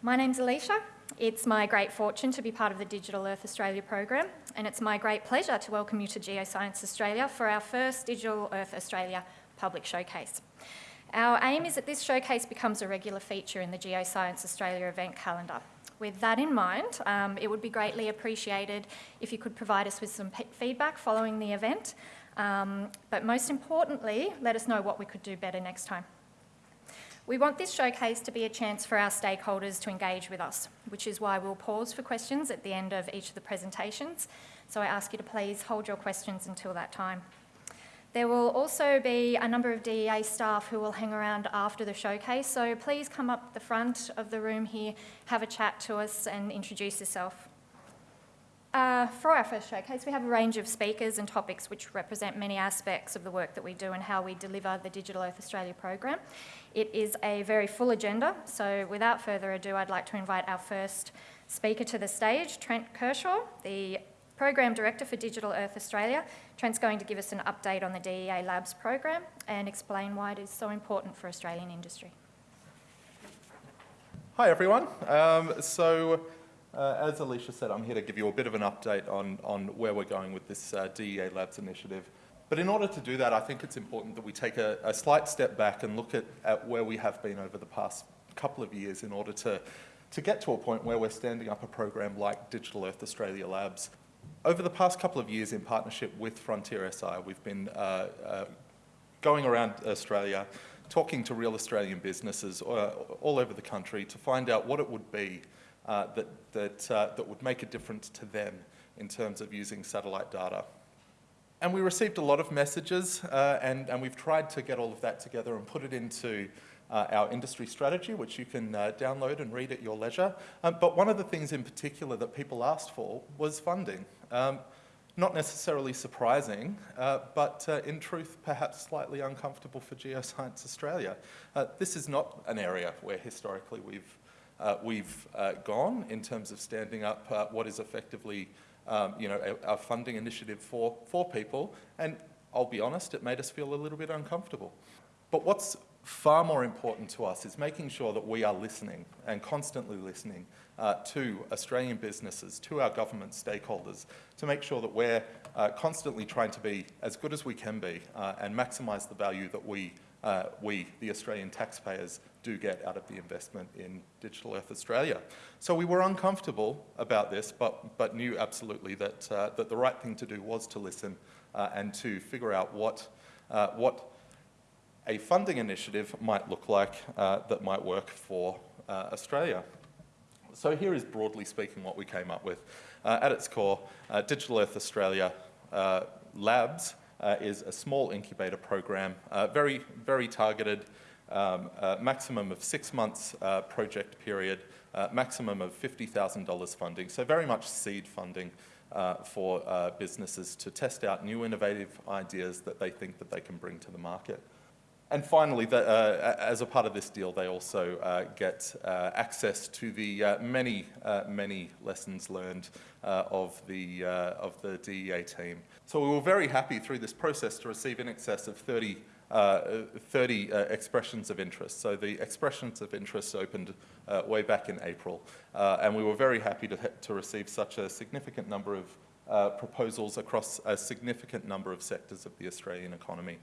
My name's Alicia. It's my great fortune to be part of the Digital Earth Australia program, and it's my great pleasure to welcome you to Geoscience Australia for our first Digital Earth Australia public showcase. Our aim is that this showcase becomes a regular feature in the Geoscience Australia event calendar. With that in mind, um, it would be greatly appreciated if you could provide us with some feedback following the event, um, but most importantly, let us know what we could do better next time. We want this showcase to be a chance for our stakeholders to engage with us, which is why we'll pause for questions at the end of each of the presentations. So I ask you to please hold your questions until that time. There will also be a number of DEA staff who will hang around after the showcase, so please come up the front of the room here, have a chat to us and introduce yourself. Uh, for our first showcase, we have a range of speakers and topics which represent many aspects of the work that we do and how we deliver the Digital Earth Australia program. It is a very full agenda, so without further ado, I'd like to invite our first speaker to the stage, Trent Kershaw, the Program Director for Digital Earth Australia. Trent's going to give us an update on the DEA Labs program and explain why it is so important for Australian industry. Hi everyone. Um, so uh, as Alicia said, I'm here to give you a bit of an update on, on where we're going with this uh, DEA Labs initiative. But in order to do that, I think it's important that we take a, a slight step back and look at, at where we have been over the past couple of years in order to, to get to a point where we're standing up a program like Digital Earth Australia Labs. Over the past couple of years in partnership with Frontier SI, we've been uh, uh, going around Australia, talking to real Australian businesses uh, all over the country to find out what it would be uh, that, that, uh, that would make a difference to them in terms of using satellite data. And we received a lot of messages uh, and, and we've tried to get all of that together and put it into uh, our industry strategy, which you can uh, download and read at your leisure. Um, but one of the things in particular that people asked for was funding. Um, not necessarily surprising, uh, but uh, in truth, perhaps slightly uncomfortable for Geoscience Australia. Uh, this is not an area where historically we've uh, we've uh, gone in terms of standing up uh, what is effectively um, you know, a, a, funding initiative for, for people. And I'll be honest, it made us feel a little bit uncomfortable. But what's far more important to us is making sure that we are listening and constantly listening uh, to Australian businesses, to our government stakeholders, to make sure that we're uh, constantly trying to be as good as we can be uh, and maximise the value that we, we, the Australian taxpayers, do get out of the investment in Digital Earth Australia. So we were uncomfortable about this, but, but knew absolutely that, uh, that the right thing to do was to listen uh, and to figure out what, uh, what a funding initiative might look like uh, that might work for uh, Australia. So here is broadly speaking what we came up with. Uh, at its core, Digital Earth Australia Labs is a small incubator program, very, very targeted um, maximum of six months uh, project period, uh, maximum of $50,000 funding, so very much seed funding uh, for businesses to test out new innovative ideas that they think that they can bring to the market. And finally, the, uh, as a part of this deal, they also uh, get uh, access to the many, many lessons learned of, the, of the DEA team. So we were very happy through this process to receive in excess of 30 uh, 30 uh, expressions of interest. So the expressions of interest opened uh, way back in April, uh, and we were very happy to, to receive such a significant number of uh, proposals across a significant number of sectors of the Australian economy.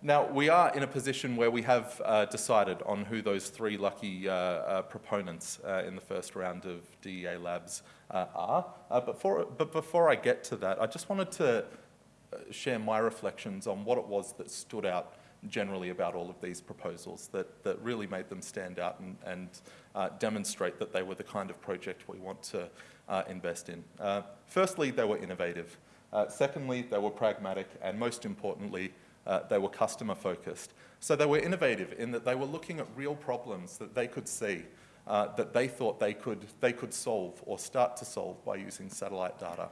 Now, we are in a position where we have decided on who those three lucky proponents in the first round of DEA Labs are. but before I get to that, I just wanted to share my reflections on what it was that stood out generally about all of these proposals that, that really made them stand out and, and uh, demonstrate that they were the kind of project we want to uh, invest in. Uh, firstly, they were innovative. Uh, secondly, they were pragmatic. And most importantly, uh, they were customer focused. So they were innovative in that they were looking at real problems that they could see uh, that they thought they could, they could solve or start to solve by using satellite data.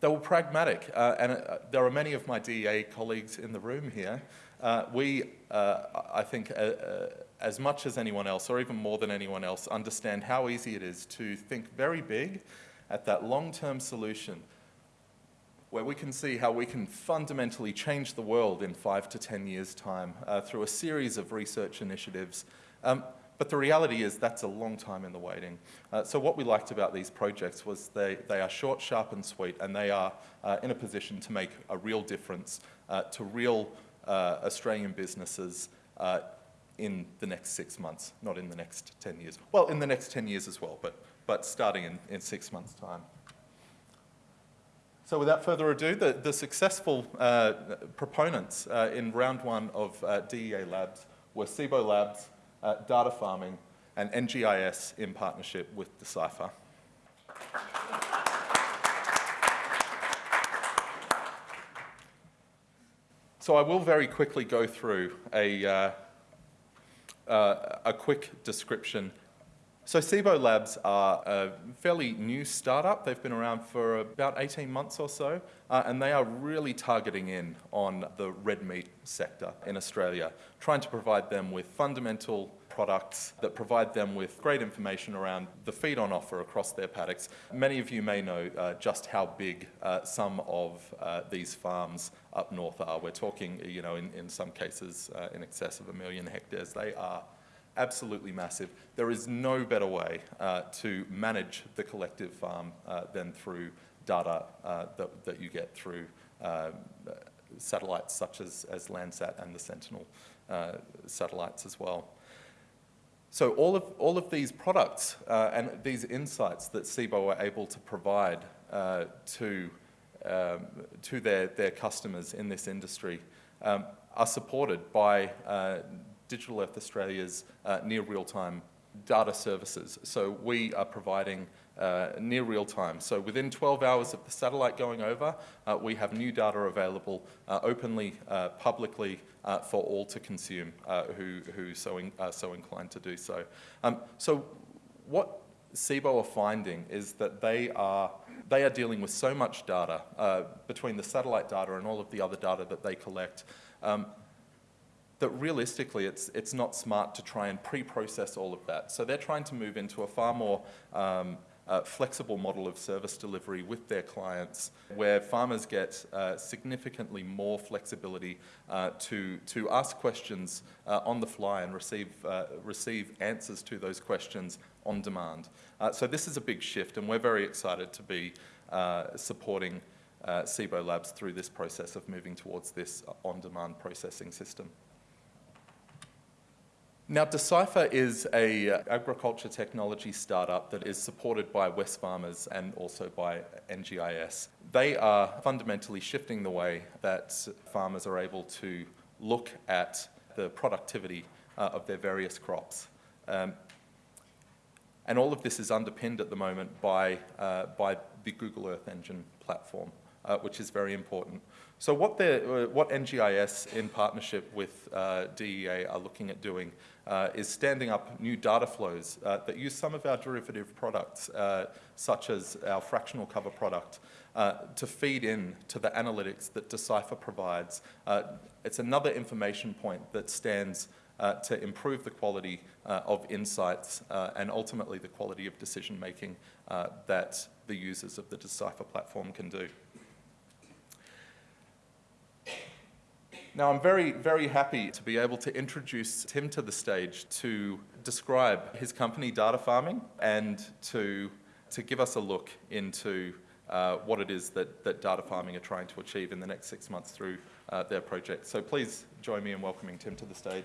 They were pragmatic, uh, and uh, there are many of my DEA colleagues in the room here. Uh, we, uh, I think, uh, uh, as much as anyone else, or even more than anyone else, understand how easy it is to think very big at that long-term solution where we can see how we can fundamentally change the world in five to 10 years' time through a series of research initiatives Um, but the reality is that's a long time in the waiting. Uh, so what we liked about these projects was they, they are short, sharp and sweet and they are uh, in a position to make a real difference uh, to real uh, Australian businesses uh, in the next six months, not in the next 10 years. Well, in the next 10 years as well, but, but starting in, in six months' time. So without further ado, the, the successful uh, proponents in round one of DEA Labs were Cibo Labs, uh, Data Farming, and NGIS in partnership with Decipher. So I will very quickly go through a, uh, uh, a quick description. So Cibo Labs are a fairly new startup. They've been around for about 18 months or so, uh, and they are really targeting in on the red meat sector in Australia, trying to provide them with fundamental products that provide them with great information around the feed on offer across their paddocks. Many of you may know uh, just how big uh, some of uh, these farms up north are. We're talking, you know, in, in some cases uh, in excess of a million hectares. They are absolutely massive. There is no better way uh, to manage the collective farm uh, than through data that, that you get through um, satellites such as, as Landsat and the Sentinel satellites as well. So all of, all of these products uh, and these insights that Cibo are able to provide uh, to, um, to their, their customers in this industry um, are supported by uh, Digital Earth Australia's uh, near real-time data services. So we are providing uh, near real time. So within 12 hours of the satellite going over, uh, we have new data available uh, openly, uh, publicly uh, for all to consume who, who so in, are so inclined to do so. Um, so what Cibo are finding is that they are, they are dealing with so much data between the satellite data and all of the other data that they collect um, that realistically it's, it's not smart to try and pre-process all of that. So they're trying to move into a far more um, uh, flexible model of service delivery with their clients where farmers get uh, significantly more flexibility uh, to, to ask questions uh, on the fly and receive, uh, receive answers to those questions on demand. Uh, so this is a big shift and we're very excited to be supporting uh, Cibo Labs through this process of moving towards this on-demand processing system. Now, Decipher is a uh, agriculture technology startup that is supported by Wesfarmers and also by NGIS. They are fundamentally shifting the way that farmers are able to look at the productivity uh, of their various crops. Um, and all of this is underpinned at the moment by, uh, by the Google Earth Engine platform, uh, which is very important. So what, uh, what NGIS in partnership with uh, DEA are looking at doing uh, is standing up new data flows uh, that use some of our derivative products, uh, such as our fractional cover product, uh, to feed in to the analytics that Decipher provides. it's another information point that stands to improve the quality of insights and ultimately the quality of decision making that the users of the Decipher platform can do. Now, I'm very, very happy to be able to introduce Tim to the stage to describe his company, Data Farming, and to, to give us a look into uh, what it is that, that Data Farming are trying to achieve in the next six months through uh, their project. So please join me in welcoming Tim to the stage.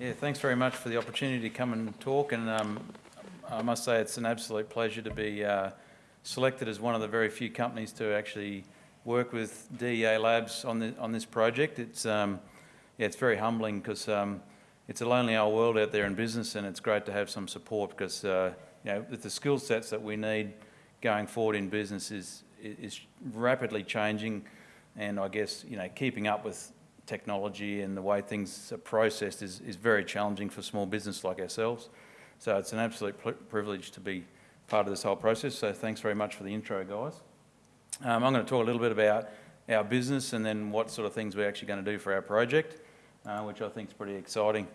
Yeah, thanks very much for the opportunity to come and talk. And um, I must say it's an absolute pleasure to be uh, selected as one of the very few companies to actually work with DEA Labs on, the, on this project. It's, um, yeah, it's very humbling because um, it's a lonely old world out there in business and it's great to have some support because uh, you know, the skill sets that we need going forward in business is, is rapidly changing and I guess you know, keeping up with technology and the way things are processed is, is very challenging for small business like ourselves. So it's an absolute privilege to be part of this whole process. So thanks very much for the intro, guys. Um, I'm going to talk a little bit about our business and then what sort of things we're actually going to do for our project, uh, which I think is pretty exciting.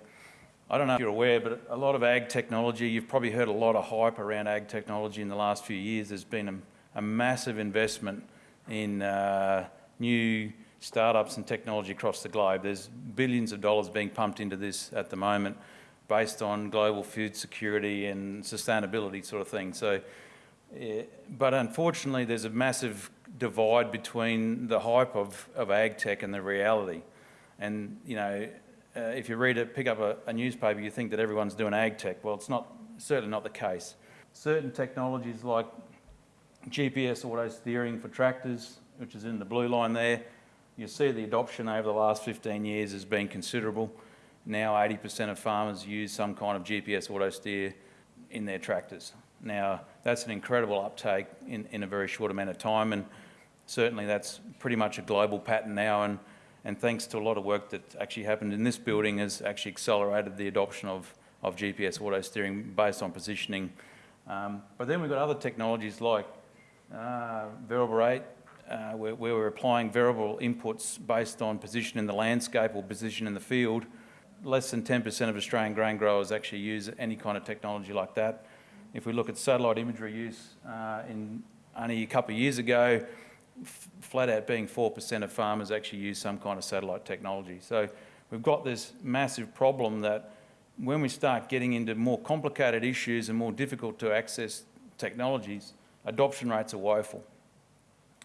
I don't know if you're aware, but a lot of ag technology, you've probably heard a lot of hype around ag technology in the last few years. There's been a, a massive investment in uh, new startups and technology across the globe. There's billions of dollars being pumped into this at the moment based on global food security and sustainability sort of thing. So, eh, but unfortunately, there's a massive divide between the hype of, of ag tech and the reality. And, you know, uh, if you read it, pick up a, a newspaper, you think that everyone's doing ag tech. Well, it's not, certainly not the case. Certain technologies like GPS auto steering for tractors, which is in the blue line there, you see the adoption over the last 15 years has been considerable. Now 80% of farmers use some kind of GPS auto steer in their tractors. Now that's an incredible uptake in, in a very short amount of time and certainly that's pretty much a global pattern now and, and thanks to a lot of work that actually happened in this building has actually accelerated the adoption of, of GPS auto steering based on positioning. Um, but then we've got other technologies like uh, variable rate, uh, where, where we're applying variable inputs based on position in the landscape or position in the field. Less than 10% of Australian grain growers actually use any kind of technology like that. If we look at satellite imagery use uh, in only a couple of years ago, flat out being 4% of farmers actually use some kind of satellite technology. So we've got this massive problem that when we start getting into more complicated issues and more difficult to access technologies, adoption rates are woeful.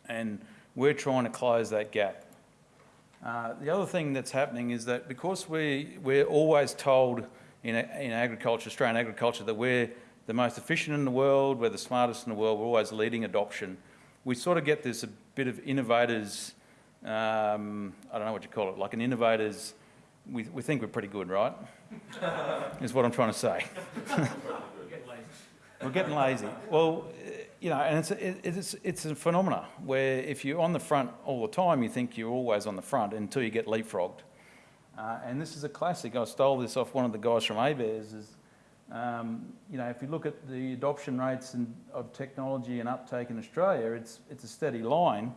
And we're trying to close that gap. Uh, the other thing that's happening is that because we, we're always told in, in agriculture, Australian agriculture, that we're the most efficient in the world, we're the smartest in the world, we're always leading adoption, we sort of get this a bit of innovators, um, I don't know what you call it, like an innovators, we, we think we're pretty good, right? is what I'm trying to say. we're getting lazy. Well, you know, and it's a, it's, it's a phenomena where if you're on the front all the time, you think you're always on the front until you get leapfrogged. Uh, and this is a classic. I stole this off one of the guys from ABARES. Is, um, you know, if you look at the adoption rates of technology and uptake in Australia, it's, it's a steady line.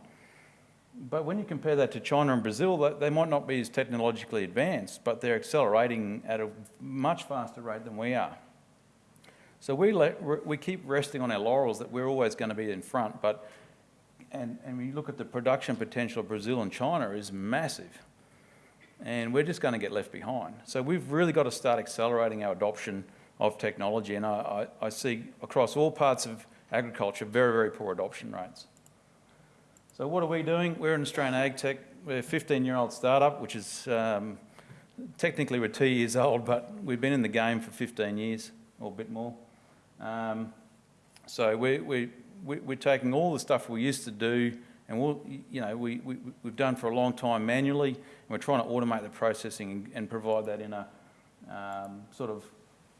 But when you compare that to China and Brazil, they might not be as technologically advanced, but they're accelerating at a much faster rate than we are. So we, we keep resting on our laurels that we're always going to be in front, but and, and we look at the production potential of Brazil and China is massive. And we're just going to get left behind. So we've really got to start accelerating our adoption of technology. And I, I, I see across all parts of agriculture very, very poor adoption rates. So what are we doing? We're an Australian Ag Tech. We're a 15-year-old startup, which is um, technically we're two years old, but we've been in the game for 15 years or a bit more. Um, so we, we, we, we're taking all the stuff we used to do and we'll, you know, we, we, we've done for a long time manually and we're trying to automate the processing and, and provide that in a um, sort of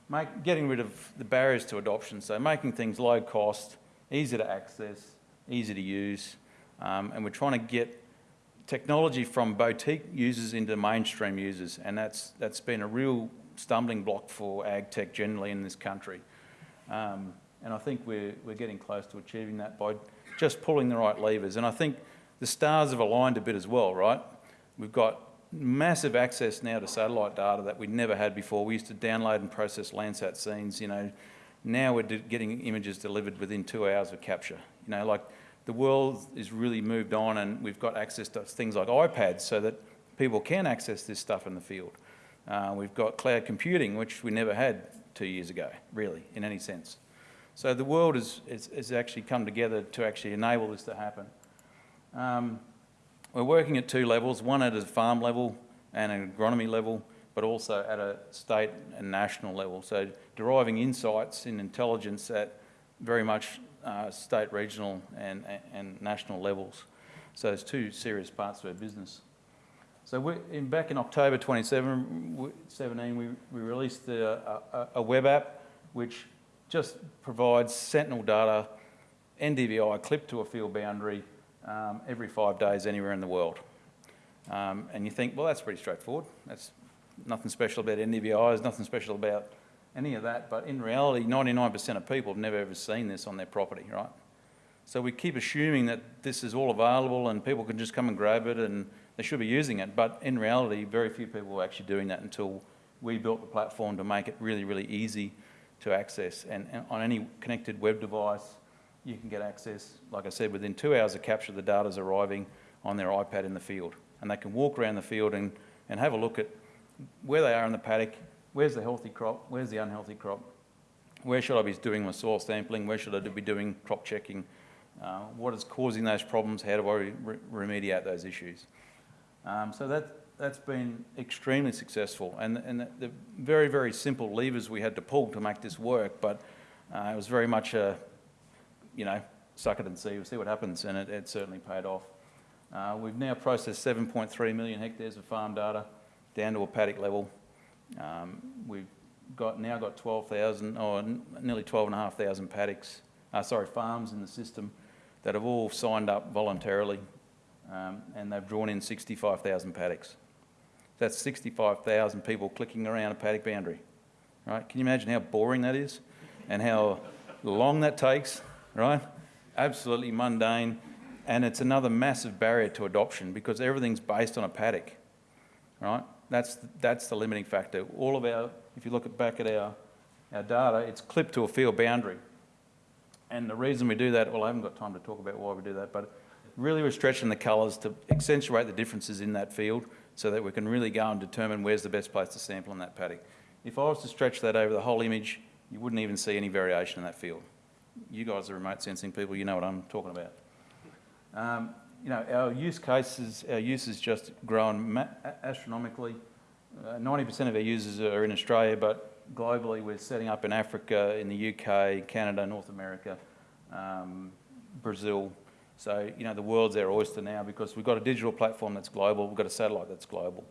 make, getting rid of the barriers to adoption. So making things low cost, easy to access, easy to use. Um, and we're trying to get technology from boutique users into mainstream users. And that's, that's been a real stumbling block for ag tech generally in this country. Um, and I think we're, we're getting close to achieving that by just pulling the right levers. And I think the stars have aligned a bit as well, right? We've got massive access now to satellite data that we'd never had before. We used to download and process Landsat scenes, you know. Now we're getting images delivered within two hours of capture. You know, like the world is really moved on and we've got access to things like iPads so that people can access this stuff in the field. Uh, we've got cloud computing, which we never had two years ago, really, in any sense. So the world has actually come together to actually enable this to happen. Um, we're working at two levels, one at a farm level and an agronomy level, but also at a state and national level. So deriving insights in intelligence at very much uh, state, regional and, and national levels. So there's two serious parts of our business. So in, back in October 2017, we, we released a, a, a, web app which just provides sentinel data, NDVI clipped to a field boundary um, every five days anywhere in the world. Um, and you think, well, that's pretty straightforward. That's nothing special about NDVI, there's nothing special about any of that. But in reality, 99% of people have never ever seen this on their property, right? So we keep assuming that this is all available and people can just come and grab it and they should be using it, but in reality, very few people were actually doing that until we built the platform to make it really, really easy to access. And, and on any connected web device, you can get access, like I said, within two hours of capture, the data's arriving on their iPad in the field. and they can walk around the field and, and have a look at where they are in the paddock, where's the healthy crop, where's the unhealthy crop, where should I be doing my soil sampling, where should I be doing crop checking, uh, what is causing those problems, how do I re- remediate those issues. Um, so that, that's been extremely successful and, and the, the very, very simple levers we had to pull to make this work, but uh, it was very much a, you know, suck it and see, we'll see what happens, and it, it certainly paid off. Uh, we've now processed 7.3 million hectares of farm data down to a paddock level. Um, we've got now got 12,000 or nearly 12,500 paddocks, uh, sorry, farms in the system that have all signed up voluntarily, um, and they've drawn in 65,000 paddocks. That's 65,000 people clicking around a paddock boundary, right? Can you imagine how boring that is, and how long that takes, right? Absolutely mundane, and it's another massive barrier to adoption because everything's based on a paddock, right? That's, that's the limiting factor. All of our, if you look at back at our, our data, it's clipped to a field boundary. And the reason we do that, well, I haven't got time to talk about why we do that, but really we're stretching the colours to accentuate the differences in that field so that we can really go and determine where's the best place to sample in that paddock. If I was to stretch that over the whole image, you wouldn't even see any variation in that field. You guys are remote sensing people, you know what I'm talking about. Um, you know, our use cases, our use has just grown ma- astronomically. Uh, 90% of our users are in Australia, but globally we're setting up in Africa, in the UK, Canada, North America, um, Brazil. So, you know, the world's our oyster now because we've got a digital platform that's global, we've got a satellite that's global.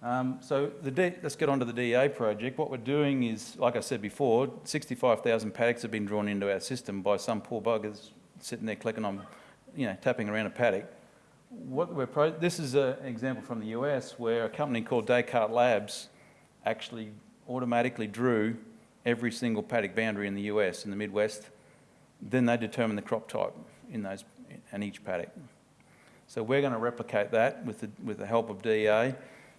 Um, so let's get on to the DEA project. What we're doing is, like I said before, 65,000 paddocks have been drawn into our system by some poor buggers sitting there clicking on, you know, tapping around a paddock. What we're this is an example from the US where a company called Descartes Labs actually automatically drew every single paddock boundary in the US, in the Midwest. Then they determined the crop type in those, in each paddock. So we're going to replicate that with the, with the help of DEA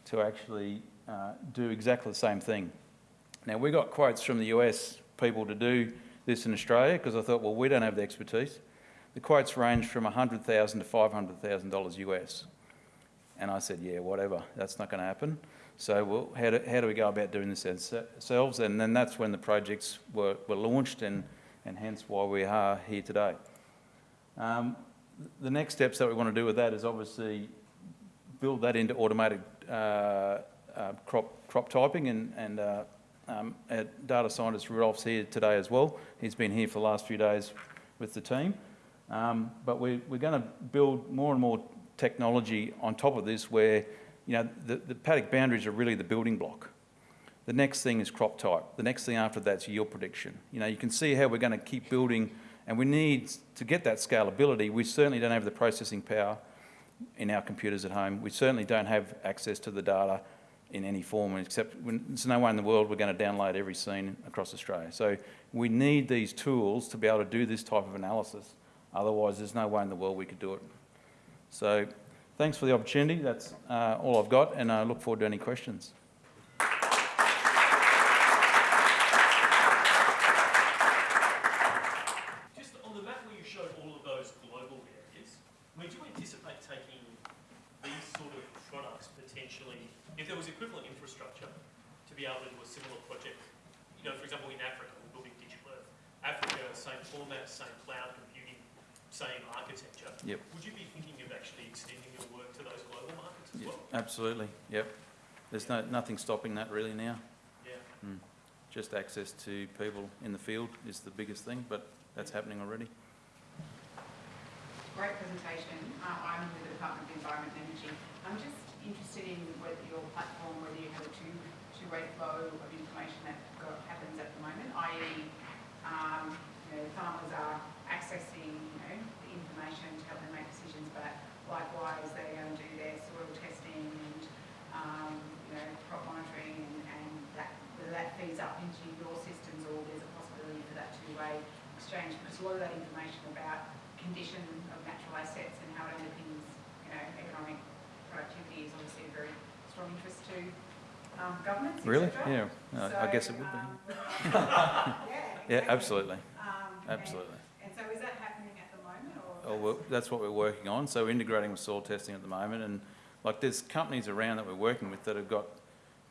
to actually uh, do exactly the same thing. Now, we got quotes from the US people to do this in Australia because I thought, well, we don't have the expertise. The quotes range from 100,000 to $500,000 US. And I said, yeah, whatever, that's not going to happen. So well, how, do, how do we go about doing this ourselves? And then that's when the projects were, were launched and, and hence why we are here today. Um, the next steps that we want to do with that is obviously build that into automated crop, crop typing and, and uh, um, our data scientist Rudolph's here today as well. He's been here for the last few days with the team. Um, but we, we're going to build more and more technology on top of this where, you know, the, the paddock boundaries are really the building block. The next thing is crop type. The next thing after that's yield prediction. You know, you can see how we're going to keep building and we need to get that scalability. We certainly don't have the processing power in our computers at home. We certainly don't have access to the data in any form, except when, there's no way in the world we're going to download every scene across Australia. So we need these tools to be able to do this type of analysis. Otherwise, there's no way in the world we could do it. So thanks for the opportunity. That's uh, all I've got, and I look forward to any questions. Just on the map where you showed all of those global areas, I mean, do you anticipate taking these sort of products potentially, if there was equivalent infrastructure, to be able to do a similar project? You know, for example, in Africa, we're building Digital Earth. Africa, same format, same cloud computing, same architecture. Yep. Would you be thinking of actually extending your work to those global markets as Yeah, well? absolutely. Yep. There's nothing stopping that really now. Yeah. Just access to people in the field is the biggest thing, but that's happening already. Great presentation. Uh, I'm with the Department of Environment and Energy. I'm just interested in whether your platform, whether you have a two, two-way flow of information that go, happens at the moment, i.e., um, you know, farmers are accessing, you know, the information to help them make decisions, but likewise, they're going to do their soil testing and, um, you know, crop monitoring and, and that, whether that feeds up into your systems or there's a possibility for that two-way exchange, because a lot of that information about condition of natural assets and how it underpins, you know, economic productivity is obviously a very strong interest to um, governments, Really? Yeah, uh, I guess it would be. um, yeah, Yeah, exactly. absolutely, Um, absolutely. And so is that happening at the moment or? or we're- that's what we're working on. So we're integrating with soil testing at the moment, and like there's companies around that we're working with that have got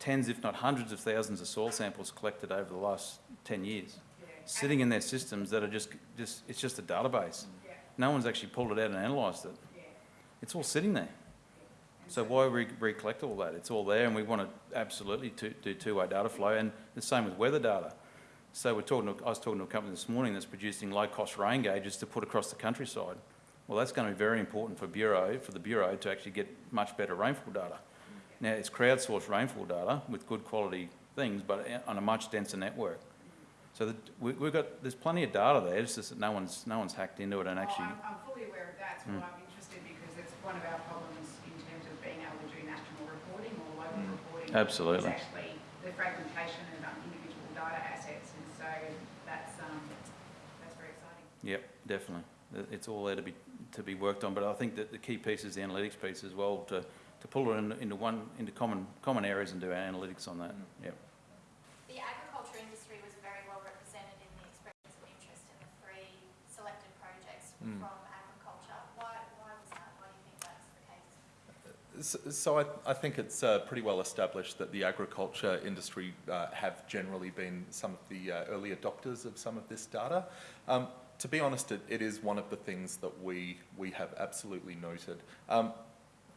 tens, if not hundreds of thousands of soil samples collected over the last ten years, Yeah. Sitting in their systems that are just, just, it's just a database. Yeah, No one's actually pulled it out and analysed it. yeah. It's all sitting there. So why re- recollect all that? It's all there, and we want to absolutely to, do two-way data flow, and the same with weather data. So we're talking, to, I was talking to a company this morning that's producing low-cost rain gauges to put across the countryside. Well, that's going to be very important for Bureau, for the Bureau to actually get much better rainfall data. Now, it's crowdsourced rainfall data with good quality things, but on a much denser network. So that, we, we've got, there's plenty of data there, it's just that no one's, no one's hacked into it and Oh, actually, I'm, I'm fully aware of that, so Mm. I'm interested because it's one of our problems in terms of being able to do national reporting or local Mm. reporting. Absolutely. Is actually the fragmentation of um, individual data assets, and so that's, um, that's very exciting. Yep, definitely. It's all there to be, to be worked on, but I think that the key piece is the analytics piece as well, to, to pull it in, into one, into common, common areas and do our analytics on that, yep. The agriculture industry was very well represented in the expressions of interest in the three selected projects Mm. from agriculture. Why, why was that? Why do you think that's the case? So, so I, I think it's uh, pretty well established that the agriculture industry uh, have generally been some of the uh, early adopters of some of this data. Um, to be honest, it, it is one of the things that we, we have absolutely noted. Um,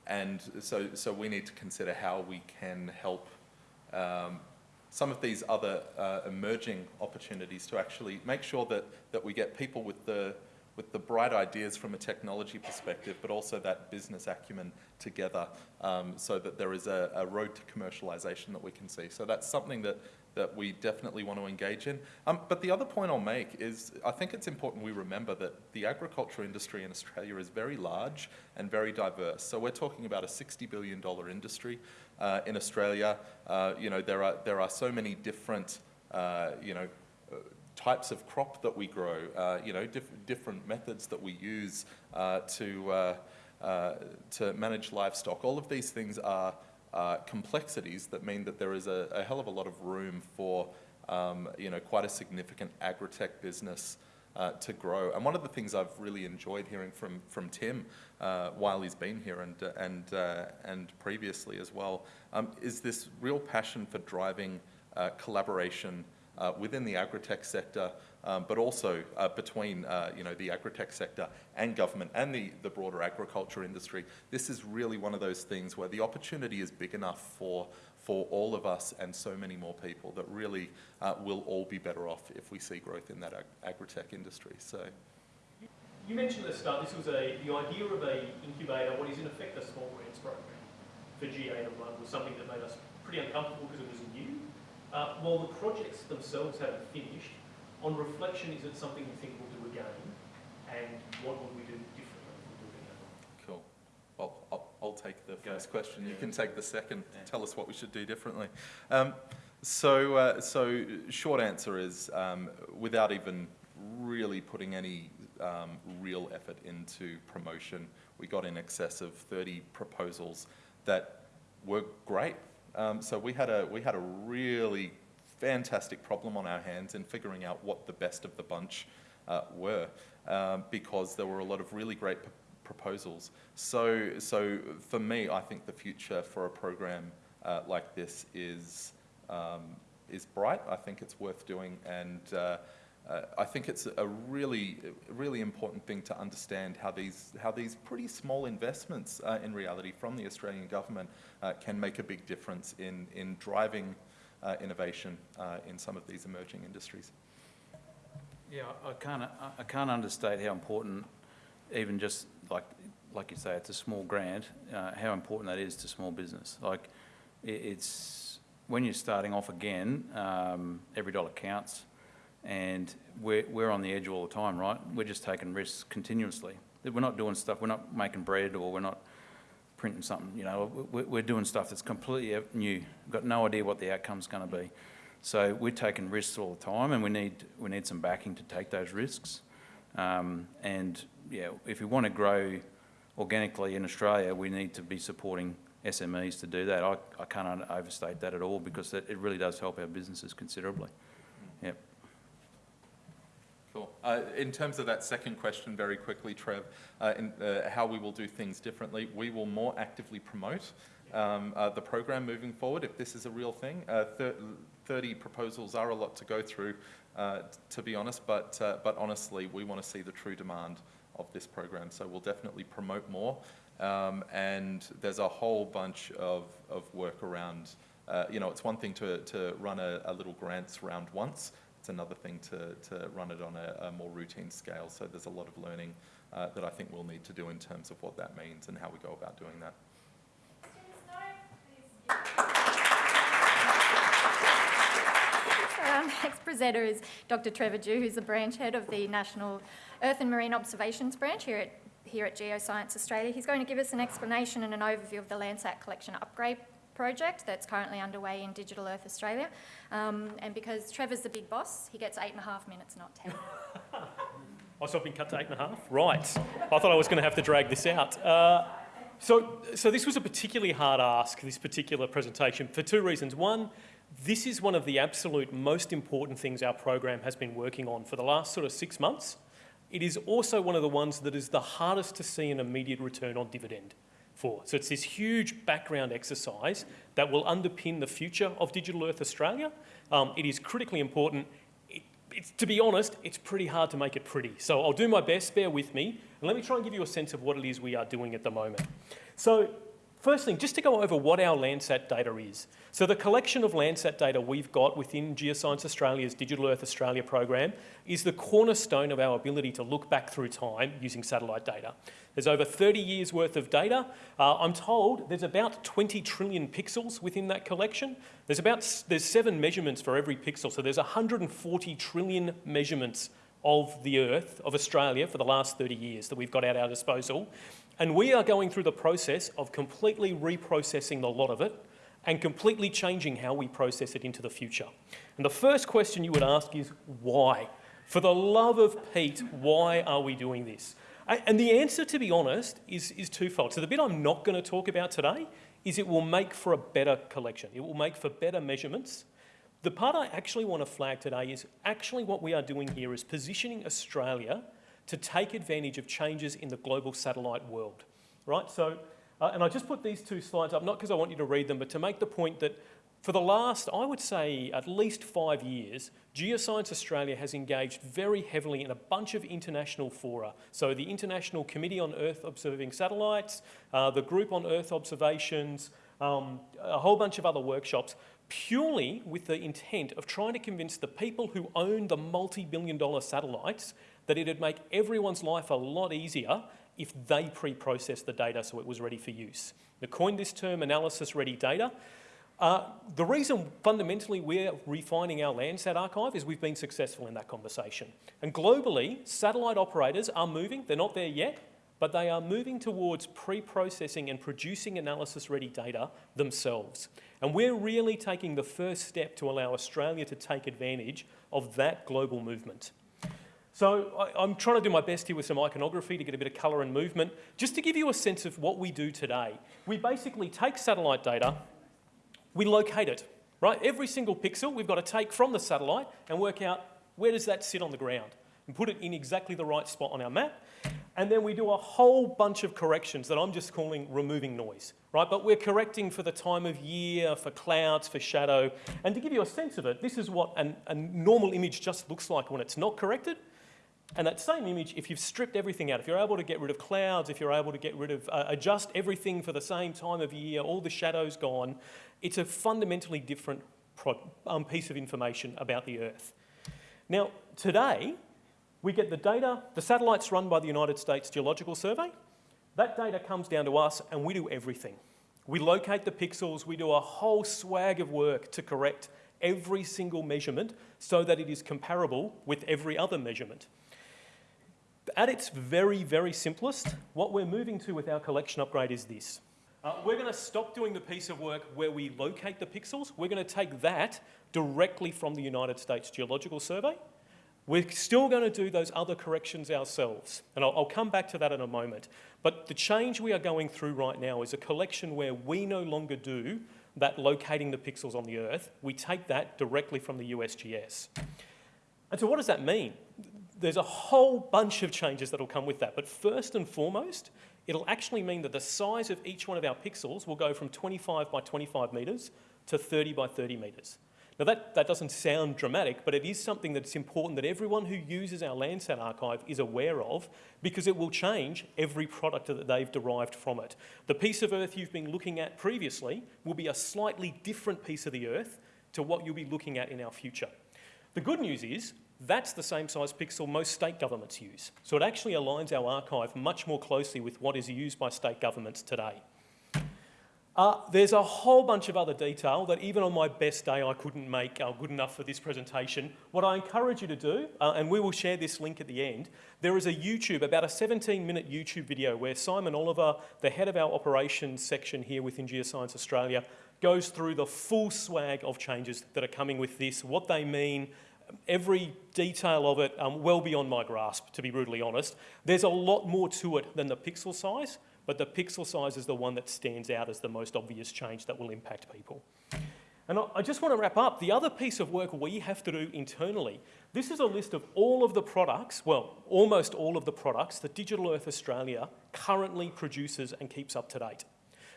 and so, so we need to consider how we can help um, some of these other uh, emerging opportunities to actually make sure that, that we get people with the, with the bright ideas from a technology perspective, but also that business acumen together um, so that there is a, a road to commercialization that we can see. So that's something that, that we definitely want to engage in. Um, but the other point I'll make is I think it's important we remember that the agriculture industry in Australia is very large and very diverse. So we're talking about a $60 billion industry uh, in Australia. Uh, you know, there are, there are so many different, uh, you know, types of crop that we grow, uh, you know, diff- different methods that we use uh, to, uh, uh, to manage livestock. All of these things are complexities that mean that there is a, a hell of a lot of room for, um, you know, quite a significant agri-tech business uh, to grow. And one of the things I've really enjoyed hearing from, from Tim uh, while he's been here and, and, uh, and previously as well um, is this real passion for driving collaboration uh, within the agri-tech sector, um, but also uh, between uh, you know, the agri-tech sector and government and the, the broader agriculture industry. This is really one of those things where the opportunity is big enough for, for all of us and so many more people that really uh, will all be better off if we see growth in that ag- agri-tech industry. So. You mentioned at the start, this was a, the idea of a incubator, what is in effect a small grants program for GA to run was something that made us pretty uncomfortable because it was new. Uh, while the projects themselves haven't finished, on reflection, is it something you think we'll do again? And what would we do differently if we do it again? Cool. Well, I'll, I'll take the Go. first question. You can take the second. Yeah. Tell us what we should do differently. Um, so, uh, so short answer is, um, without even really putting any um, real effort into promotion, we got in excess of 30 proposals that were great. Um, so we had a we had a really fantastic problem on our hands in figuring out what the best of the bunch uh, were, um, because there were a lot of really great proposals. So, so for me, I think the future for a program uh, like this is um, is bright. I think it's worth doing, and uh, I think it's a really, really important thing to understand how these how these pretty small investments, uh, in reality, from the Australian government, uh, can make a big difference in in driving uh, innovation uh, in some of these emerging industries. Yeah, I can't, I- can't understate how important, even just like, like you say, it's a small grant, uh, how important that is to small business. Like, it's, when you're starting off again, um, every dollar counts. And we're, we're on the edge all the time, right? We're just taking risks continuously. We're not doing stuff, we're not making bread or we're not printing something, you know, we're, doing stuff that's completely new. We've got no idea what the outcome's going to be. So we're taking risks all the time, and we need we need some backing to take those risks. Um, and yeah, if we want to grow organically in Australia, we need to be supporting SMEs to do that. I, I can't overstate that at all because it, it really does help our businesses considerably. Cool. Uh, in terms of that second question, very quickly, Trev, uh, in, uh, how we will do things differently, we will more actively promote um, uh, the program moving forward if this is a real thing. Uh, thir 30 proposals are a lot to go through, uh, to be honest, but, but honestly, we want to see the true demand of this program. So we'll definitely promote more. Um, and there's a whole bunch of, of work around, you know, it's one thing to, to run a, a little grants round once, it's another thing to, to run it on a, a more routine scale. So there's a lot of learning uh, that I think we'll need to do in terms of what that means and how we go about doing that. Our next presenter is Dr Trevor Dhu, who's the branch head of the National Earth and Marine Observations Branch here at, here at Geoscience Australia. He's going to give us an explanation and an overview of the Landsat Collection Upgrade project that's currently underway in Digital Earth Australia. Um, and because Trevor's the big boss, he gets eight and a half minutes, not ten. Oh, so I've been cut to eight and a half? Right. I thought I was going to have to drag this out. Uh, so, so this was a particularly hard ask, this particular presentation, for two reasons. One, this is one of the absolute most important things our program has been working on for the last sort of six months. It is also one of the ones that is the hardest to see an immediate return on dividend for. So it's this huge background exercise that will underpin the future of Digital Earth Australia. Um, it is critically important. It, to be honest, it's pretty hard to make it pretty. So I'll do my best, bear with me, and let me try and give you a sense of what it is we are doing at the moment. So First thing, just to go over what our Landsat data is. So the collection of Landsat data we've got within Geoscience Australia's Digital Earth Australia program is the cornerstone of our ability to look back through time using satellite data. There's over 30 years worth of data. Uh, I'm told there's about 20 trillion pixels within that collection. There's about there's seven measurements for every pixel, so there's 140 trillion measurements of the Earth, of Australia, for the last 30 years that we've got at our disposal. And we are going through the process of completely reprocessing a lot of it and completely changing how we process it into the future. And the first question you would ask is why? For the love of Pete, why are we doing this? And the answer, to be honest, is, is twofold. So the bit I'm not going to talk about today is it will make for a better collection. It will make for better measurements. The part I actually want to flag today is actually what we are doing here is positioning Australia to take advantage of changes in the global satellite world, right? So, uh, and I just put these two slides up, not because I want you to read them, but to make the point that for the last, I would say, at least five years, Geoscience Australia has engaged very heavily in a bunch of international fora. So the International Committee on Earth Observing Satellites, uh, the Group on Earth Observations, um, a whole bunch of other workshops, purely with the intent of trying to convince the people who own the multi-billion dollar satellites that it'd make everyone's life a lot easier if they pre-processed the data so it was ready for use. They coined this term analysis-ready data. Uh, the reason fundamentally we're refining our Landsat archive is we've been successful in that conversation. And globally, satellite operators are moving, they're not there yet, but they are moving towards pre-processing and producing analysis-ready data themselves. And we're really taking the first step to allow Australia to take advantage of that global movement. So I, am trying to do my best here with some iconography to get a bit of colour and movement. Just to give you a sense of what we do today, we basically take satellite data, we locate it, right? Every single pixel we've got to take from the satellite and work out where does that sit on the ground and put it in exactly the right spot on our map. And then we do a whole bunch of corrections that I'm just calling removing noise, right? But we're correcting for the time of year, for clouds, for shadow. And to give you a sense of it, this is what an, a normal image just looks like when it's not corrected. And that same image, if you've stripped everything out, if you're able to get rid of clouds, if you're able to get rid of, uh, adjust everything for the same time of year, all the shadows gone, it's a fundamentally different um, piece of information about the Earth. Now, today, we get the data, the satellites run by the United States Geological Survey. That data comes down to us and we do everything. We locate the pixels, we do a whole swag of work to correct every single measurement so that it is comparable with every other measurement. At its very, very simplest, what we're moving to with our collection upgrade is this. Uh, we're going to stop doing the piece of work where we locate the pixels. We're going to take that directly from the United States Geological Survey. We're still going to do those other corrections ourselves, and I'll, I'll, come back to that in a moment. But the change we are going through right now is a collection where we no longer do that locating the pixels on the Earth. We take that directly from the USGS. And so what does that mean? There's a whole bunch of changes that'll come with that. But first and foremost, it'll actually mean that the size of each one of our pixels will go from 25 by 25 metres to 30 by 30 metres. Now that, that doesn't sound dramatic, but it is something that's important that everyone who uses our Landsat archive is aware of because it will change every product that they've derived from it. The piece of Earth you've been looking at previously will be a slightly different piece of the Earth to what you'll be looking at in our future. The good news is that's the same size pixel most state governments use. So it actually aligns our archive much more closely with what is used by state governments today. Uh, there's a whole bunch of other detail that even on my best day I couldn't make uh, good enough for this presentation. What I encourage you to do, uh, and we will share this link at the end, there is a YouTube, about a 17 minute YouTube video where Simon Oliver, the head of our operations section here within Geoscience Australia, goes through the full swag of changes that are coming with this, what they mean, every detail of it um, well beyond my grasp, to be brutally honest. There's a lot more to it than the pixel size, but the pixel size is the one that stands out as the most obvious change that will impact people. And I- I just want to wrap up. The other piece of work we have to do internally, this is a list of all of the products, well, almost all of the products that Digital Earth Australia currently produces and keeps up to date.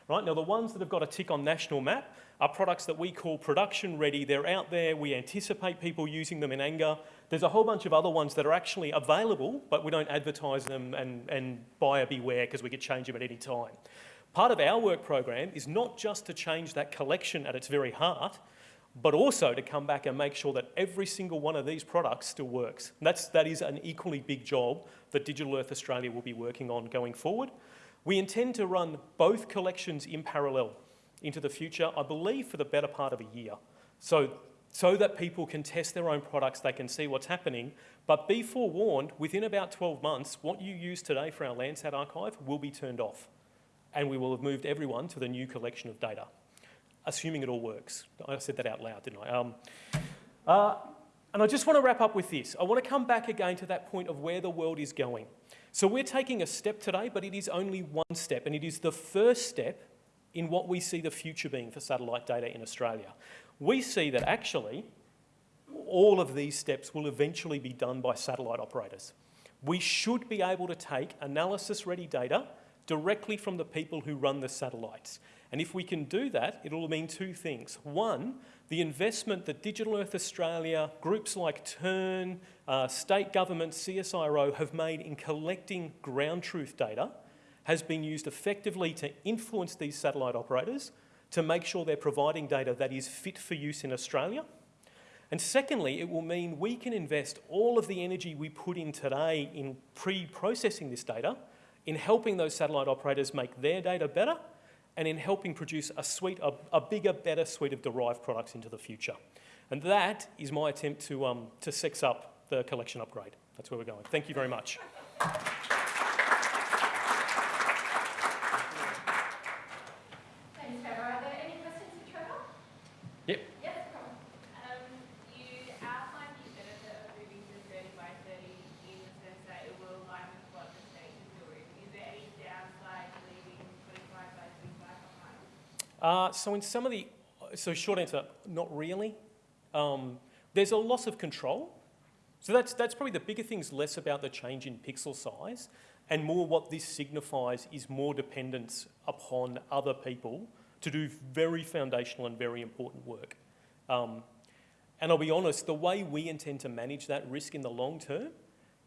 Right, now the ones that have got a tick on national map are products that we call production ready. They're out there, we anticipate people using them in anger. There's a whole bunch of other ones that are actually available, but we don't advertise them and, and buyer beware because we could change them at any time. Part of our work program is not just to change that collection at its very heart, but also to come back and make sure that every single one of these products still works. That's, that is an equally big job that Digital Earth Australia will be working on going forward. We intend to run both collections in parallel into the future, I believe for the better part of a year. So, so that people can test their own products, they can see what's happening, but be forewarned, within about 12 months, what you use today for our Landsat archive will be turned off. And we will have moved everyone to the new collection of data, assuming it all works. I said that out loud, didn't I? Um, uh, and I just want to wrap up with this. I want to come back again to that point of where the world is going. So we're taking a step today, but it is only one step, and it is the first step in what we see the future being for satellite data in Australia. We see that actually all of these steps will eventually be done by satellite operators. We should be able to take analysis-ready data directly from the people who run the satellites. And if we can do that, it'll mean two things. One, the investment that Digital Earth Australia, groups like TERN, uh, state governments, CSIRO have made in collecting ground truth data has been used effectively to influence these satellite operators to make sure they're providing data that is fit for use in Australia. And secondly, it will mean we can invest all of the energy we put in today in pre-processing this data in helping those satellite operators make their data better and in helping produce a suite, a, a bigger, better suite of derived products into the future. And that is my attempt to, um, to sex up the collection upgrade. That's where we're going. Thank you very much. Thanks, Trevor. Are there any questions for Trevor? Yep. Yes, Carl. Um, you outlined the benefit of moving to thirty by thirty in the sense that it will align with what the state is doing. Is there any downside to leaving twenty-five by twenty-five behind? Uh, so in some of the, so short answer, not really. Um, there's a loss of control. So that's, that's probably the bigger things, less about the change in pixel size and more what this signifies is more dependence upon other people to do very foundational and very important work. Um, and I'll be honest, the way we intend to manage that risk in the long term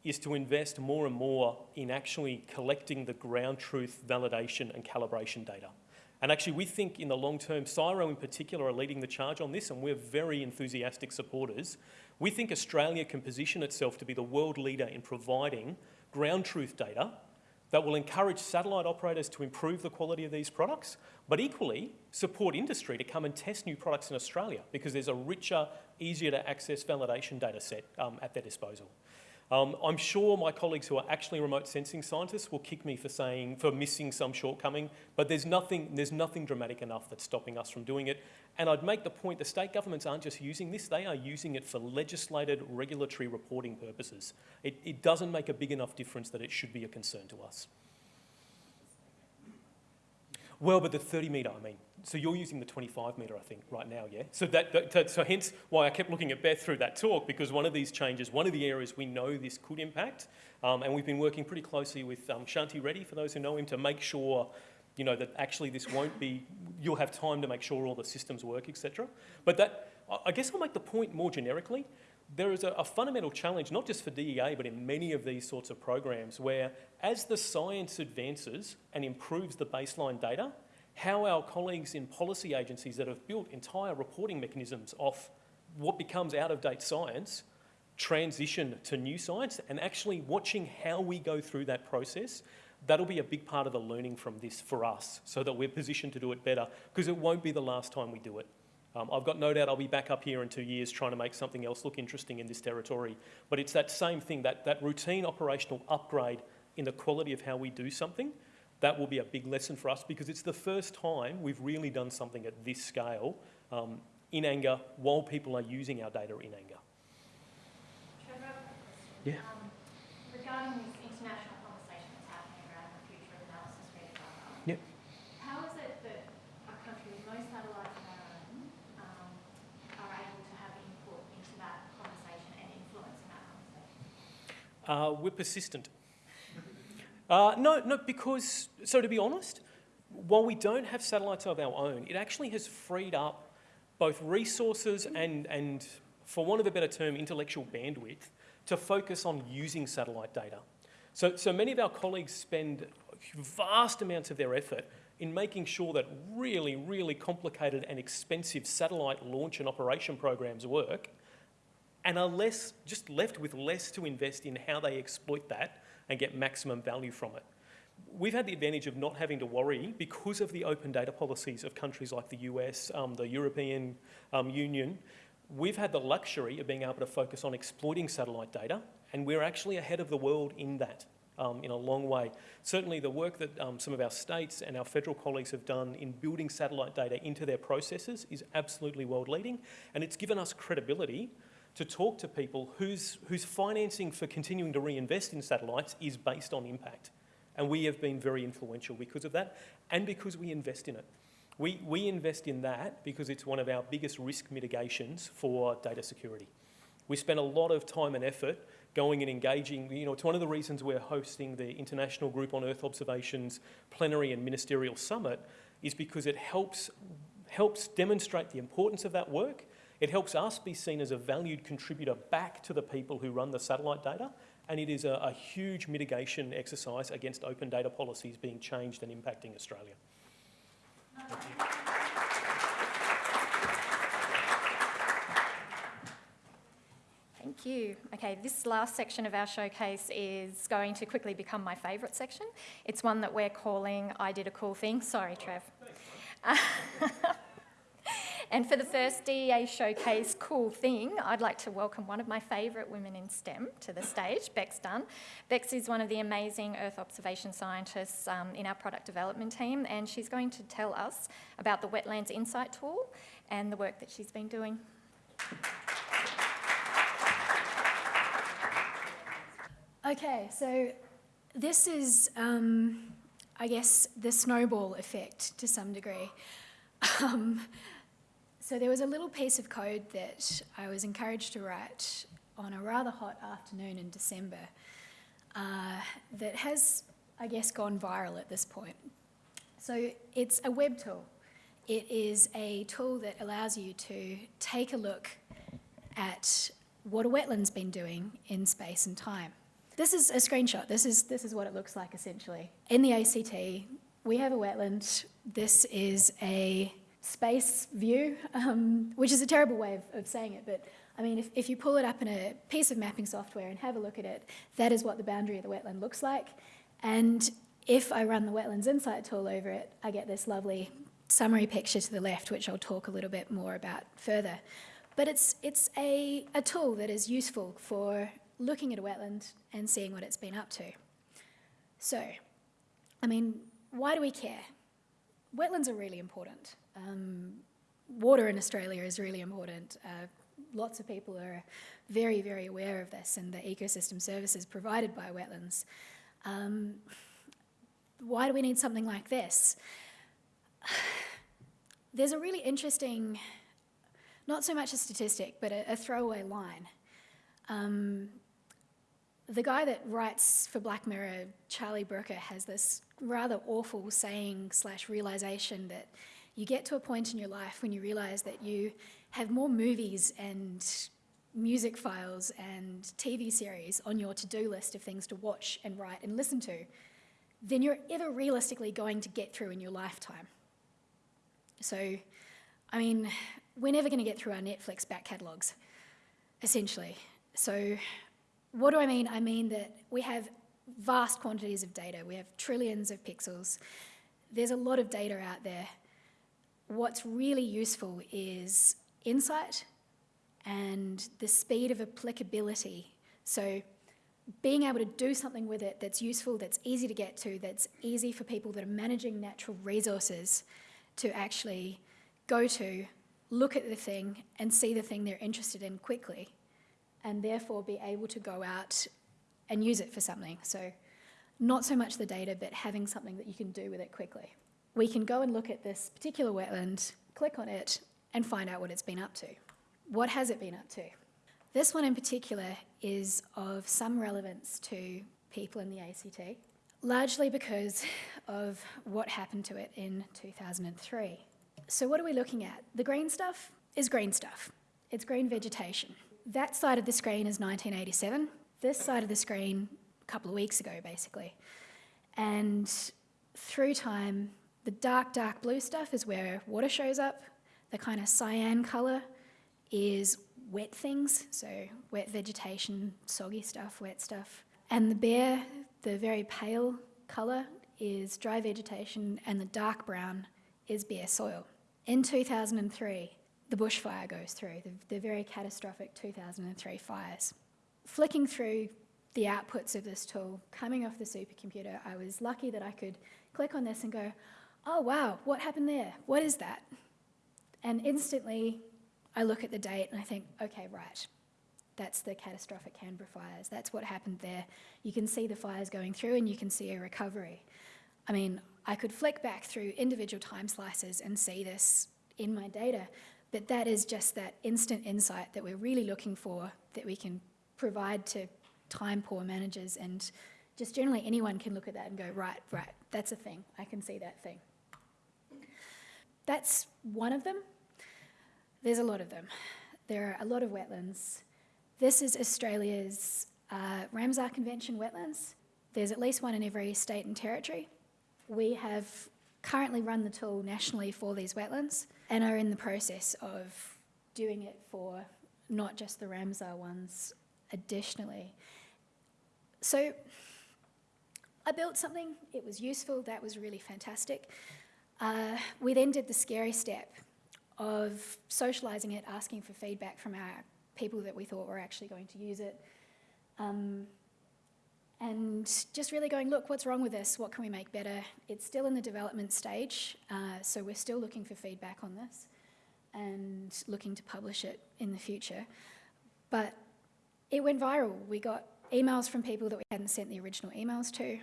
is to invest more and more in actually collecting the ground truth validation and calibration data. And actually, we think in the long term, CSIRO in particular are leading the charge on this, and we're very enthusiastic supporters. We think Australia can position itself to be the world leader in providing ground truth data that will encourage satellite operators to improve the quality of these products, but equally support industry to come and test new products in Australia because there's a richer, easier to access validation data set um, at their disposal. Um, I'm sure my colleagues who are actually remote sensing scientists will kick me for saying, for missing some shortcoming, but there's nothing, there's nothing dramatic enough that's stopping us from doing it. And I'd make the point the state governments aren't just using this, they are using it for legislated regulatory reporting purposes. It, it doesn't make a big enough difference that it should be a concern to us. Well, but the 30 metre, I mean. So you're using the 25 metre, I think, right now, yeah? So that, that, so hence why I kept looking at Beth through that talk, because one of these changes, one of the areas we know this could impact, um, and we've been working pretty closely with um, Shanti Reddy, for those who know him, to make sure, you know, that actually this won't be, you'll have time to make sure all the systems work, etc. But that, I guess I'll make the point more generically. There is a, a fundamental challenge, not just for DEA, but in many of these sorts of programs, where as the science advances and improves the baseline data, how our colleagues in policy agencies that have built entire reporting mechanisms off what becomes out of date science transition to new science and actually watching how we go through that process. That'll be a big part of the learning from this for us so that we're positioned to do it better because it won't be the last time we do it. Um, I've got no doubt I'll be back up here in two years trying to make something else look interesting in this territory. But it's that same thing, that, that routine operational upgrade in the quality of how we do something. That will be a big lesson for us because it's the first time we've really done something at this scale um, in anger while people are using our data in anger. Yeah. um, regarding this international conversation that's happening around the future of analysis ready data. Yep. How is it that a country with no satellites of our own um, are able to have input into that conversation and influence in that conversation? Uh, we're persistent. Uh, no, no, because, so to be honest, while we don't have satellites of our own, it actually has freed up both resources and, and, for want of a better term, intellectual bandwidth to focus on using satellite data. So, so many of our colleagues spend vast amounts of their effort in making sure that really, really complicated and expensive satellite launch and operation programs work and are less, just left with less to invest in how they exploit that and get maximum value from it. We've had the advantage of not having to worry because of the open data policies of countries like the US, um, the European um, Union. We've had the luxury of being able to focus on exploiting satellite data, and we're actually ahead of the world in that. Um, in a long way. Certainly, the work that um, some of our states and our federal colleagues have done in building satellite data into their processes is absolutely world leading, and it's given us credibility to talk to people whose, whose financing for continuing to reinvest in satellites is based on impact. And we have been very influential because of that and because we invest in it. We, we invest in that because it's one of our biggest risk mitigations for data security. We spend a lot of time and effort going and engaging. You know, it's one of the reasons we're hosting the International Group on Earth Observations plenary and ministerial summit is because it helps, helps demonstrate the importance of that work. It helps us be seen as a valued contributor back to the people who run the satellite data. And it is a, a huge mitigation exercise against open data policies being changed and impacting Australia. Thank you. Okay, this last section of our showcase is going to quickly become my favourite section. It's one that we're calling I Did a Cool Thing. Sorry, Trev. and for the first DEA showcase cool thing, I'd like to welcome one of my favourite women in STEM to the stage, Bex Dunn. Bex is one of the amazing Earth observation scientists um, in our product development team, and she's going to tell us about the Wetlands Insight tool and the work that she's been doing. Okay, so this is, um, I guess, the snowball effect to some degree. Um, so there was a little piece of code that I was encouraged to write on a rather hot afternoon in December uh, that has, I guess, gone viral at this point. So it's a web tool. It is a tool that allows you to take a look at what a wetland's been doing in space and time. This is a screenshot. This is, this is what it looks like essentially. In the ACT, we have a wetland. This is a space view, um, which is a terrible way of, of saying it, but I mean, if, if you pull it up in a piece of mapping software and have a look at it, that is what the boundary of the wetland looks like. And if I run the Wetlands Insight tool over it, I get this lovely summary picture to the left, which I'll talk a little bit more about further. But it's, it's a, a tool that is useful for looking at a wetland and seeing what it's been up to. So, I mean, why do we care? Wetlands are really important. Um, water in Australia is really important. Uh, lots of people are very, very aware of this and the ecosystem services provided by wetlands. Um, why do we need something like this? there's a really interesting, not so much a statistic, but a, a throwaway line. Um, the guy that writes for Black Mirror, Charlie Brooker, has this rather awful saying slash realization that you get to a point in your life when you realize that you have more movies and music files and TV series on your to-do list of things to watch and write and listen to than you're ever realistically going to get through in your lifetime. So, I mean, we're never going to get through our Netflix back catalogues, essentially. So, what do I mean? I mean that we have vast quantities of data. We have trillions of pixels. There's a lot of data out there. What's really useful is insight and the speed of applicability. So being able to do something with it that's useful, that's easy to get to, that's easy for people that are managing natural resources to actually go to, look at the thing and see the thing they're interested in quickly and therefore be able to go out and use it for something. So not so much the data, but having something that you can do with it quickly. We can go and look at this particular wetland, click on it, and find out what it's been up to. What has it been up to? This one in particular is of some relevance to people in the ACT, largely because of what happened to it in 2003. So what are we looking at? The green stuff is green stuff. It's green vegetation. That side of the screen is 1987. This side of the screen, a couple of weeks ago, basically. And through time, the dark, dark blue stuff is where water shows up. The kind of cyan colour is wet things, so wet vegetation, soggy stuff, wet stuff. And the bare, the very pale colour, is dry vegetation, and the dark brown is bare soil. In 2003, the bushfire goes through, the, the very catastrophic 2003 fires. Flicking through the outputs of this tool, coming off the supercomputer, I was lucky that I could click on this and go, oh wow, what happened there? What is that? And instantly I look at the date and I think, okay, right, that's the catastrophic Canberra fires. That's what happened there. You can see the fires going through and you can see a recovery. I mean, I could flick back through individual time slices and see this in my data, but that is just that instant insight that we're really looking for that we can provide to time poor managers and just generally anyone can look at that and go, right, right, that's a thing. I can see that thing. That's one of them. There's a lot of them. There are a lot of wetlands. This is Australia's uh, Ramsar Convention wetlands. There's at least one in every state and territory. We have currently run the tool nationally for these wetlands and are in the process of doing it for not just the Ramsar ones additionally. So I built something, it was useful, that was really fantastic. Uh, we then did the scary step of socialising it, asking for feedback from our people that we thought were actually going to use it. Um, and just really going, look, what's wrong with this? What can we make better? It's still in the development stage, uh, so we're still looking for feedback on this and looking to publish it in the future. But it went viral. We got emails from people that we hadn't sent the original emails to.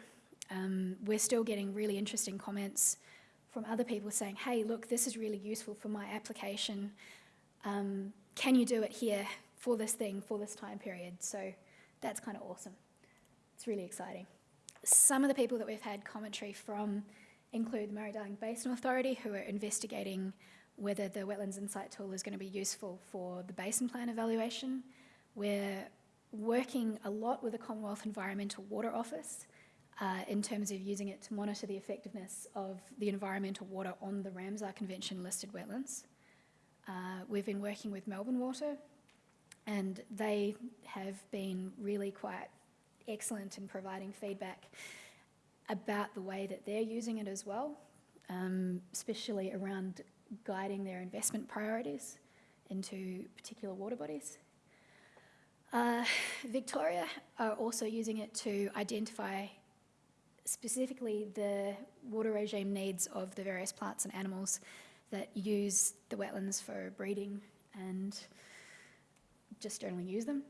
Um, we're still getting really interesting comments from other people saying, hey, look, this is really useful for my application. Um, can you do it here for this thing, for this time period? So that's kind of awesome. It's really exciting. Some of the people that we've had commentary from include the Murray-Darling Basin Authority, who are investigating whether the Wetlands Insight tool is going to be useful for the basin plan evaluation. We're working a lot with the Commonwealth Environmental Water Office uh, in terms of using it to monitor the effectiveness of the environmental water on the Ramsar Convention listed wetlands. Uh, we've been working with Melbourne Water and they have been really quite excellent in providing feedback about the way that they're using it as well, um, especially around guiding their investment priorities into particular water bodies. Uh, Victoria are also using it to identify specifically the water regime needs of the various plants and animals that use the wetlands for breeding and just generally use them.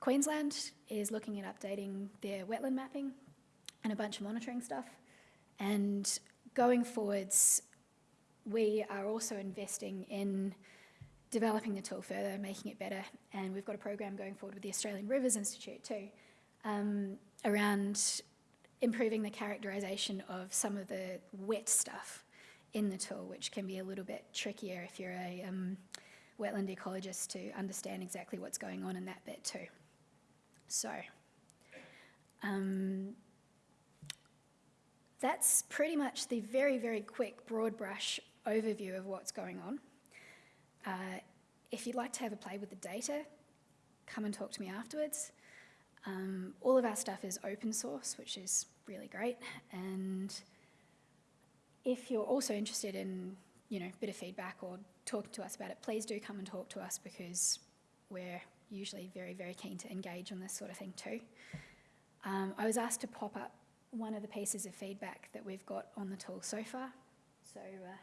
Queensland is looking at updating their wetland mapping and a bunch of monitoring stuff. And going forwards, we are also investing in developing the tool further, making it better, and we've got a program going forward with the Australian Rivers Institute too, um, around improving the characterisation of some of the wet stuff in the tool, which can be a little bit trickier if you're a um, wetland ecologist to understand exactly what's going on in that bit too. So, um, that's pretty much the very, very quick broad brush overview of what's going on. Uh, if you'd like to have a play with the data, come and talk to me afterwards. Um, all of our stuff is open source, which is really great. And if you're also interested in, you know, a bit of feedback or talking to us about it, please do come and talk to us because we're usually very, very keen to engage on this sort of thing too. Um, I was asked to pop up one of the pieces of feedback that we've got on the tool so far. So uh,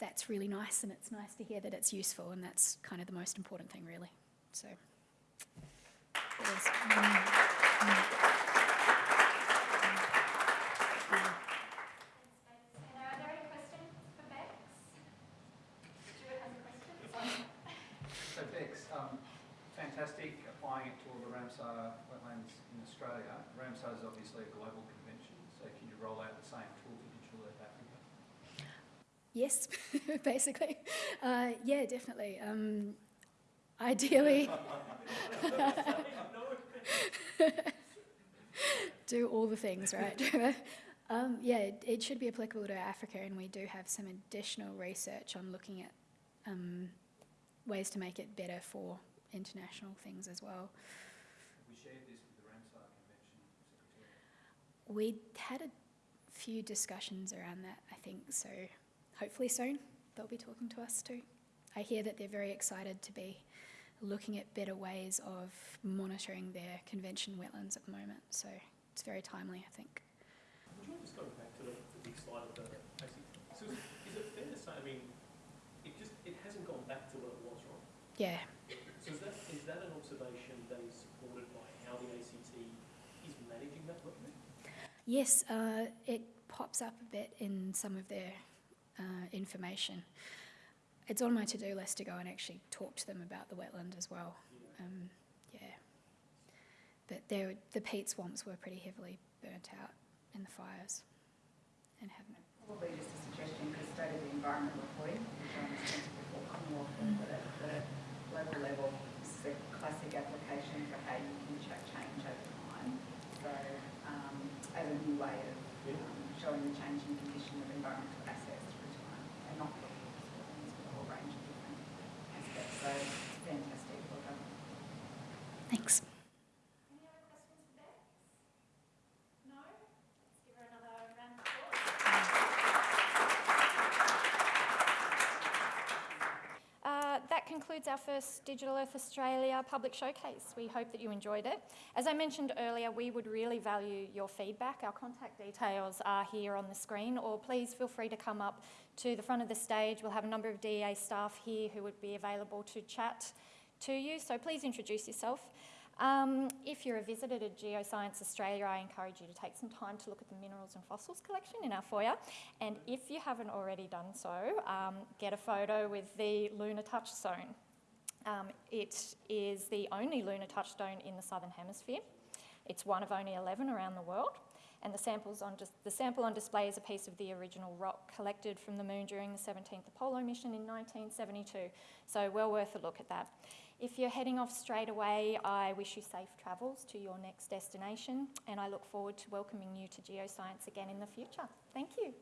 that's really nice and it's nice to hear that it's useful and that's kind of the most important thing really. So. um, fantastic applying it to all the Ramsar wetlands in Australia. Ramsar is obviously a global convention, so can you roll out the same tool for Digital Earth Africa? Yes, basically. Uh, yeah, definitely. Um, ideally, do all the things, right? um, yeah, it, it should be applicable to Africa, and we do have some additional research on looking at um, ways to make it better for international things as well. We shared this with the Ramsar Convention? We had a few discussions around that, I think, so hopefully soon they'll be talking to us too. I hear that they're very excited to be looking at better ways of monitoring their convention wetlands at the moment, so it's very timely, I think. Would you mind just going back to the, the big slide of the basic, so is, is it fair to say, I mean, it just, it hasn't gone back to what it was, right? Yeah, So is that, is that an observation that is supported by how the ACT is managing that wetland? yes, uh, it pops up a bit in some of their uh, information. It's on my to-do list to go and actually talk to them about the wetland as well. Um, yeah. But there, the peat swamps were pretty heavily burnt out in the fires and haven't. Probably just a suggestion, because state of the environment reporting, which I understand is before Commonwealth, but at the global level, this is a classic application for how you can cha- change over time. So, um, as a new way of um, showing the changing condition of environmental assets through time, and not looking at just wetlands, but a whole range of different aspects. So, it's fantastic, well done. Thanks. Any other questions for Bex? No? Let's give her another round of applause. Uh, that concludes our first Digital Earth Australia public showcase. We hope that you enjoyed it. As I mentioned earlier, we would really value your feedback. Our contact details are here on the screen, or please feel free to come up to the front of the stage. We'll have a number of DEA staff here who would be available to chat to you, so please introduce yourself. Um, if you're a visitor to Geoscience Australia, I encourage you to take some time to look at the minerals and fossils collection in our foyer. And if you haven't already done so, um, get a photo with the lunar touchstone. Um, it is the only lunar touchstone in the southern hemisphere. It's one of only 11 around the world. And the, samples on the sample on display is a piece of the original rock collected from the moon during the 17th Apollo mission in 1972. So, well worth a look at that. If you're heading off straight away, I wish you safe travels to your next destination and I look forward to welcoming you to Geoscience again in the future. Thank you.